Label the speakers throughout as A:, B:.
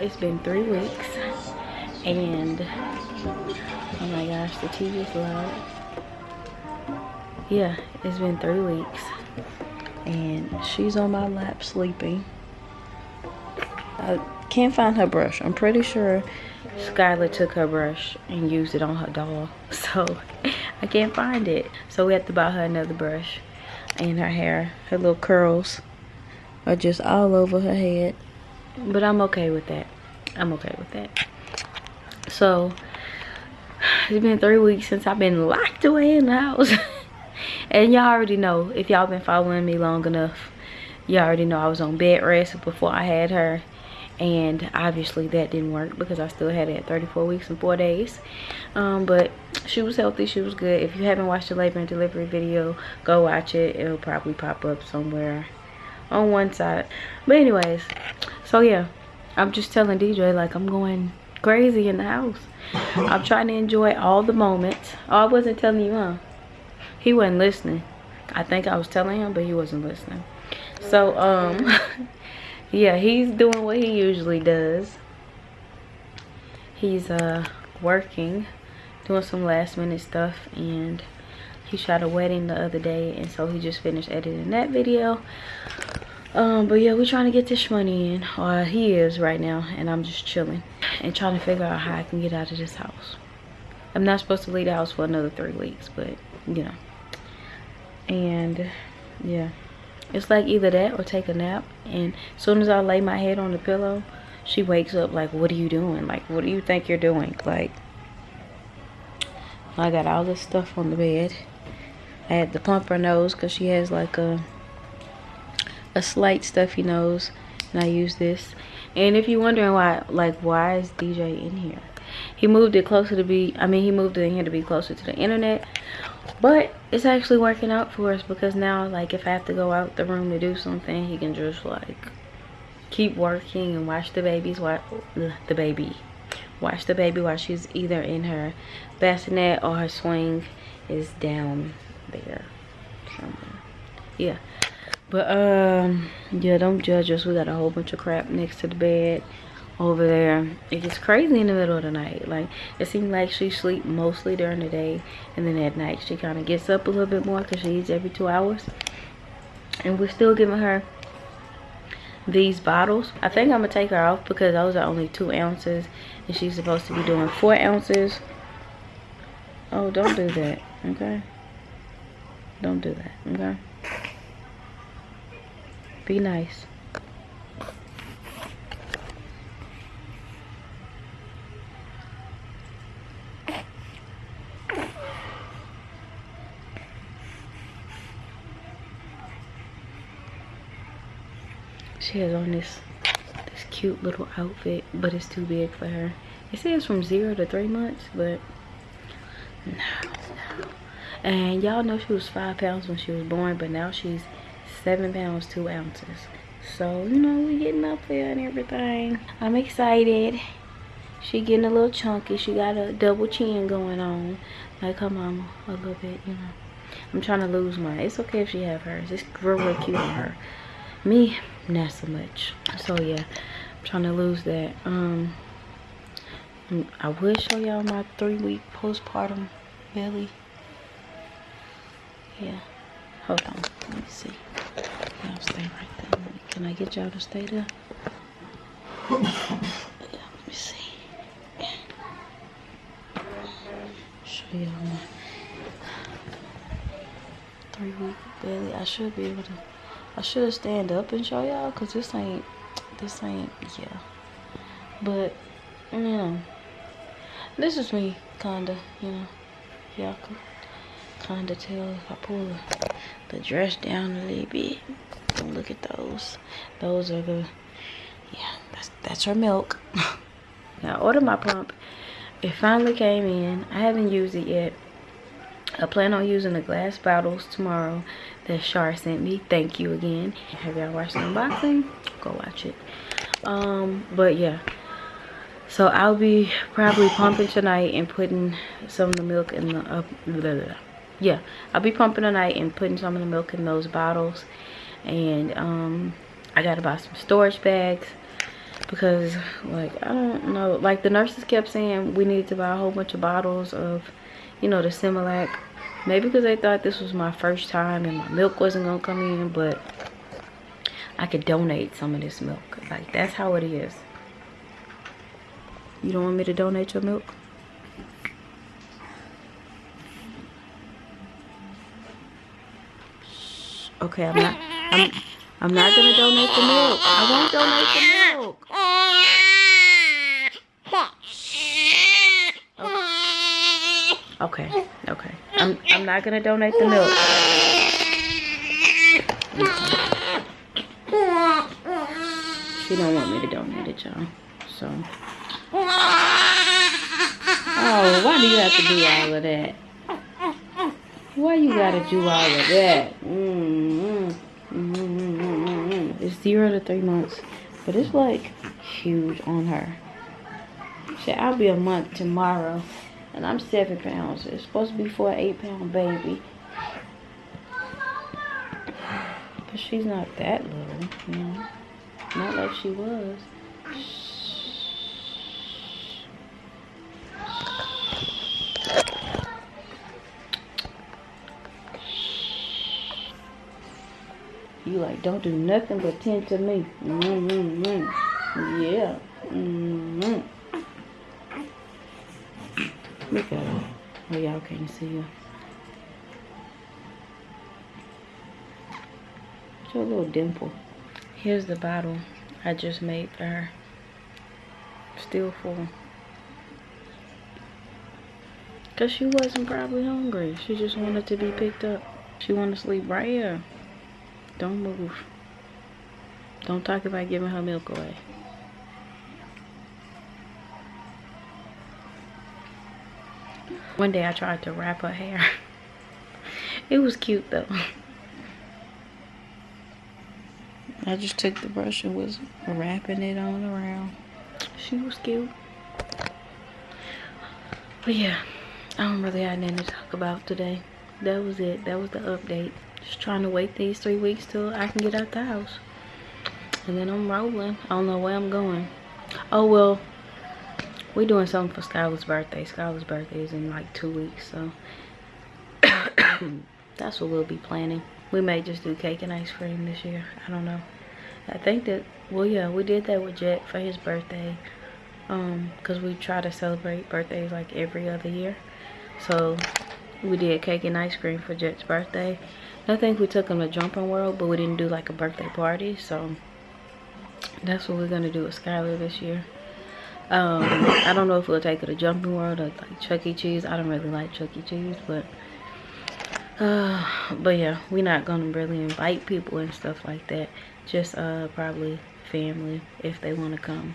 A: it's been three weeks and oh my gosh the tv is loud yeah it's been three weeks and she's on my lap sleeping. I can't find her brush. I'm pretty sure skylar took her brush and used it on her doll so i can't find it. So we have to buy her another brush and her hair her little curls are just all over her head but i'm okay with that. I'm okay with that. So it's been three weeks since i've been locked away in the house. And y'all already know if y'all been following me long enough y'all already know i was on bed rest before i had her. And obviously that didn't work because i still had it at 34 weeks and four days. Um, but she was healthy she was good. If you haven't watched the labor and delivery video go watch it. It'll probably pop up somewhere on one side. But anyways so yeah i'm just telling dj like i'm going crazy in the house. I'm trying to enjoy all the moments. Oh i wasn't telling you huh? He wasn't listening. I think i was telling him but he wasn't listening. So um yeah he's doing what he usually does. He's uh working doing some last minute stuff and he shot a wedding the other day and so he just finished editing that video um but yeah we're trying to get this money in. Or he is right now and i'm just chilling and trying to figure out how i can get out of this house. I'm not supposed to leave the house for another three weeks but you know. And yeah. It's like either that or take a nap. And as soon as i lay my head on the pillow she wakes up like what are you doing? Like what do you think you're doing? Like i got all this stuff on the bed. I had to pump her nose because she has like a a slight stuffy nose and I use this. And if you're wondering why like why is DJ in here? He moved it closer to be I mean he moved it in here to be closer to the internet but it's actually working out for us because now like if I have to go out the room to do something he can just like keep working and watch the babies watch the baby watch the baby while she's either in her bassinet or her swing is down there somewhere. Yeah but um yeah don't judge us. We got a whole bunch of crap next to the bed over there. It gets crazy in the middle of the night. Like it seems like she sleep mostly during the day and then at night she kind of gets up a little bit more because she eats every two hours. And we're still giving her these bottles. I think i'm gonna take her off because those are only two ounces and she's supposed to be doing four ounces. Oh don't do that okay? Don't do that okay be nice. She has on this this cute little outfit, but it's too big for her. It says from zero to three months, but no, no. And y'all know she was five pounds when she was born, but now she's seven pounds two ounces. So you know we getting up there and everything. I'm excited. She getting a little chunky. She got a double chin going on. Like her mama a little bit you know. I'm trying to lose mine it's okay if she have hers. It's real real cute on her. Me not so much. So yeah i'm trying to lose that. Um i will show y'all my three week postpartum belly. Yeah hold on let me see Y'all stay right there. Can I get y'all to stay there? Let me see. Show y'all my three week belly. I should be able to. I should stand up and show y'all because this ain't. This ain't. Yeah. But you know, this is me, kinda. You know, y'all can kinda tell if I pull the, the dress down a little bit. Look at those. Those are the yeah that's that's her milk. Now I ordered my pump it finally came in. I haven't used it yet. I plan on using the glass bottles tomorrow that Shar sent me. Thank you again. Have y'all watched the unboxing? Go watch it. Um but yeah. So i'll be probably pumping tonight and putting some of the milk in the uh, blah, blah, blah. Yeah i'll be pumping tonight and putting some of the milk in those bottles. And um, I gotta buy some storage bags because like I don't know. Like the nurses kept saying we needed to buy a whole bunch of bottles of you know the Similac. Maybe because they thought this was my first time and my milk wasn't gonna come in but I could donate some of this milk. Like that's how it is. You don't want me to donate your milk okay I'm not I'm I'm not gonna donate the milk I won't donate the milk Okay, okay. I'm I'm not gonna donate the milk. She don't want me to donate it, y'all. So. Oh, why do you have to do all of that? Why you gotta do all of that? Mm zero to three months, but it's like huge on her. Shit, I'll be a month tomorrow. And I'm seven pounds. It's supposed to be for an eight pound baby. But she's not that little, you know. Not like she was. You like, don't do nothing but tend to me. Mm -hmm. Yeah. Mm -hmm. Look at her. Oh, y'all can't see her. It's a little dimple. Here's the bottle I just made for her. Still full. Because she wasn't probably hungry. She just wanted to be picked up. She wanted to sleep right here. Don't move. Don't talk about giving her milk away. One day I tried to wrap her hair. it was cute though. I just took the brush and was wrapping it on around. She was cute. But yeah, I don't really have anything to talk about today. That was it. That was the update. Just trying to wait these three weeks till I can get out the house. And then I'm rolling. I don't know where I'm going. Oh, well, we're doing something for Skylar's birthday. Skylar's birthday is in like two weeks, so that's what we'll be planning. We may just do cake and ice cream this year. I don't know. I think that, well, yeah, we did that with Jet for his birthday. Um, because we try to celebrate birthdays like every other year. So we did cake and ice cream for Jet's birthday. I think we took him to Jumping World, but we didn't do like a birthday party. So that's what we're going to do with Skylar this year. Um, I don't know if we'll take it to Jumping World or like Chuck E. Cheese. I don't really like Chuck E. Cheese, but uh, but yeah, we're not gonna really invite people and stuff like that. Just uh, probably family if they want to come.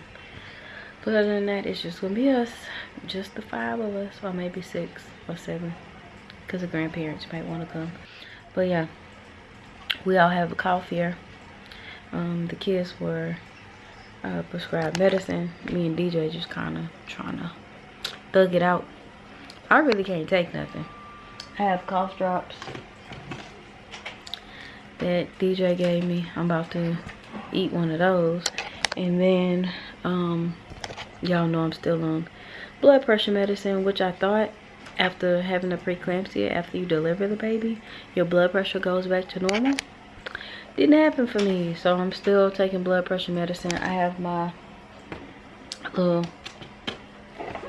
A: But other than that, it's just gonna be us, just the five of us, or maybe six or seven, because the grandparents might want to come. But yeah, we all have a cough here. Um, the kids were uh, prescribed medicine. Me and DJ just kind of trying to thug it out. I really can't take nothing. I have cough drops that DJ gave me. I'm about to eat one of those. And then, um, y'all know I'm still on blood pressure medicine, which I thought after having a preeclampsia, after you deliver the baby, your blood pressure goes back to normal? Didn't happen for me so i'm still taking blood pressure medicine. I have my little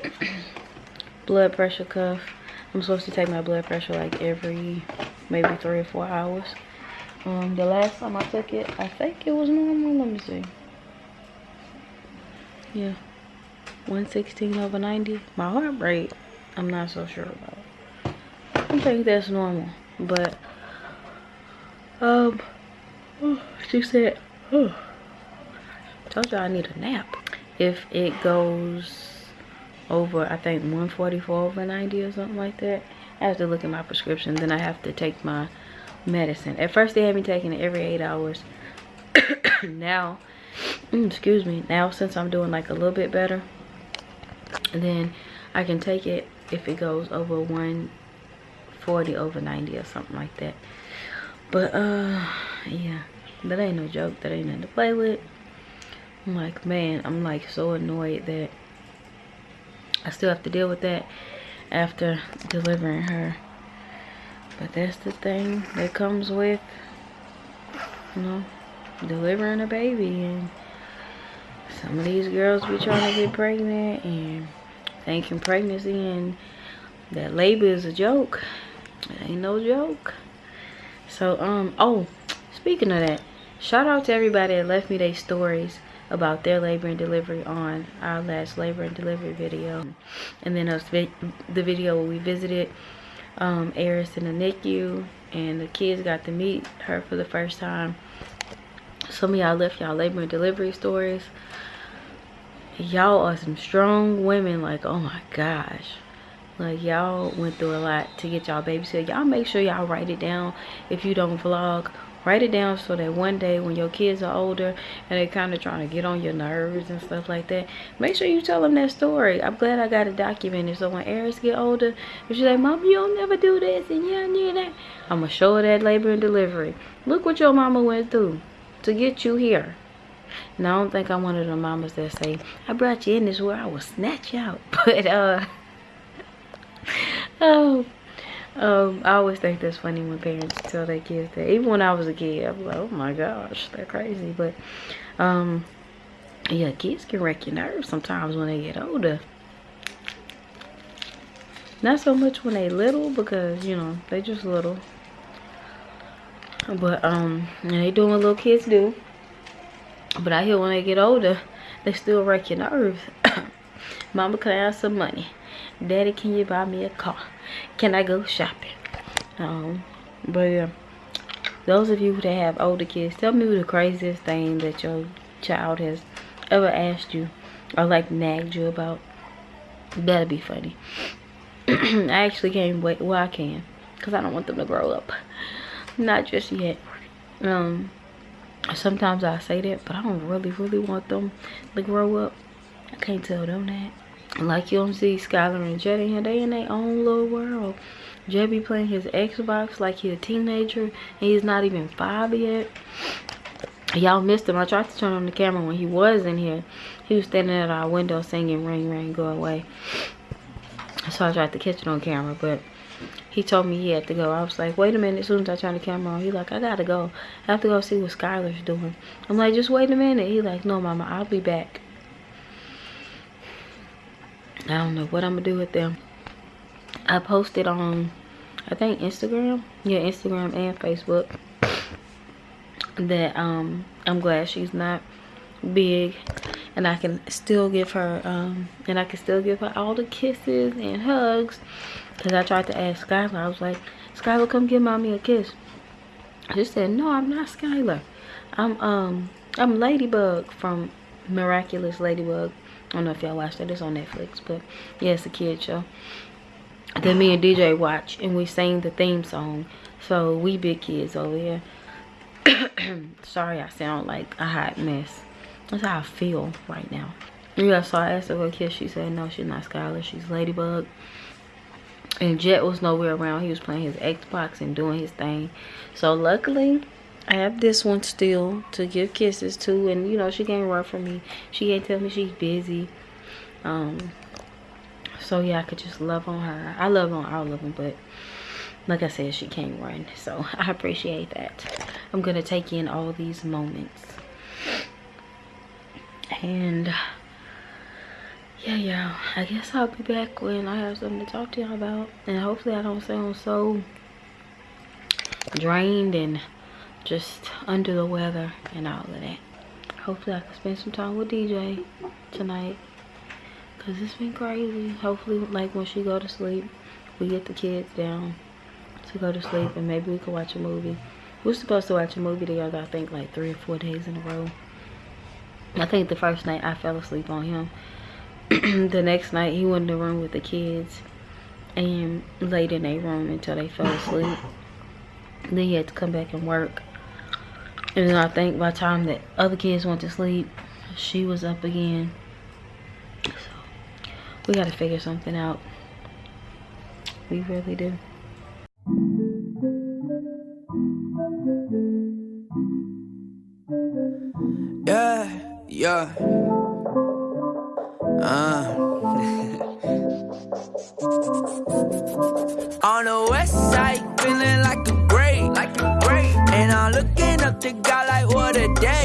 A: blood pressure cuff. I'm supposed to take my blood pressure like every maybe three or four hours. Um the last time i took it i think it was normal. Let me see. Yeah. 116 over 90 my heart rate i'm not so sure about i think that's normal but um she said, oh, told y'all I need a nap. If it goes over, I think 144 over 90 or something like that, I have to look at my prescription. Then I have to take my medicine. At first they had me taking it every eight hours. now, mm, excuse me, now since I'm doing like a little bit better, then I can take it if it goes over 140 over 90 or something like that. But uh yeah, that ain't no joke. That ain't nothing to play with. I'm like, man, I'm like so annoyed that I still have to deal with that after delivering her. But that's the thing that comes with, you know, delivering a baby. And some of these girls be trying to get pregnant and thinking pregnancy and that labor is a joke. It ain't no joke. So, um, oh, speaking of that, shout out to everybody that left me their stories about their labor and delivery on our last labor and delivery video. And then us vi the video where we visited um, Eris in the NICU and the kids got to meet her for the first time. Some of y'all left y'all labor and delivery stories. Y'all are some strong women like, oh my gosh. Like y'all went through a lot to get y'all babysit. Y'all make sure y'all write it down if you don't vlog write it down so that one day when your kids are older and they're kind of trying to get on your nerves and stuff like that make sure you tell them that story i'm glad i got it documented so when Eris get older if she's like mom you'll never do this and yeah need that i'm gonna show her that labor and delivery look what your mama went through to get you here now i don't think i'm one of the mamas that say i brought you in this where i will snatch you out but uh oh um, I always think that's funny when parents tell their kids that. Even when I was a kid, I was like, oh my gosh, they're crazy. But, um, yeah, kids can wreck your nerves sometimes when they get older. Not so much when they little because, you know, they just little. But, um, they doing what little kids do. But I hear when they get older, they still wreck your nerves. Mama, can I have some money? Daddy, can you buy me a car? Can I go shopping? Um, but yeah, those of you that have older kids, tell me the craziest thing that your child has ever asked you or like nagged you about. That'll be funny. I actually can't wait. Well, I can. Because I don't want them to grow up. Not just yet. Um, sometimes I say that, but I don't really, really want them to grow up. I can't tell them that like you don't see Skylar and Jet in here, they in their own little world. Jet be playing his Xbox like he a teenager and he's not even five yet. Y'all missed him. I tried to turn on the camera when he was in here. He was standing at our window singing Ring Ring Go Away. So I tried to catch it on camera, but he told me he had to go. I was like, wait a minute. As soon as I turned the camera on, he like, I gotta go. I have to go see what Skylar's doing. I'm like, just wait a minute. He like, no, mama, I'll be back. I don't know what I'm gonna do with them. I posted on, I think Instagram, yeah, Instagram and Facebook, that um I'm glad she's not big, and I can still give her um and I can still give her all the kisses and hugs. Cause I tried to ask Skylar, I was like, Skylar, come give mommy a kiss. She said, No, I'm not Skylar. I'm um I'm Ladybug from Miraculous Ladybug. I don't know if y'all watched that. It's on Netflix. But yeah, it's a kid show. Then me and DJ watch and we sing the theme song. So we big kids over here. Sorry I sound like a hot mess. That's how I feel right now. Yeah, so I asked her what kiss. She said no, she's not Skylar. She's Ladybug. And Jet was nowhere around. He was playing his Xbox and doing his thing. So luckily, I have this one still to give kisses to. And, you know, she can't run from me. She can't tell me she's busy. Um, so, yeah, I could just love on her. I love on all of them, but like I said, she can't run. So, I appreciate that. I'm going to take in all these moments. And, yeah, yeah, I guess I'll be back when I have something to talk to y'all about. And hopefully I don't sound so drained and just under the weather and all of that. Hopefully I can spend some time with DJ tonight. Cause it's been crazy. Hopefully like when she go to sleep, we get the kids down to go to sleep and maybe we can watch a movie. We're supposed to watch a movie together, I think like three or four days in a row. I think the first night I fell asleep on him. the next night he went in the room with the kids and laid in a room until they fell asleep. Then he had to come back and work. And then I think by the time that other kids went to sleep, she was up again. So we gotta figure something out. We really do.
B: Yeah. Uh. On the west side, feeling like a great, like a great. And I'm looking up to God like what a day.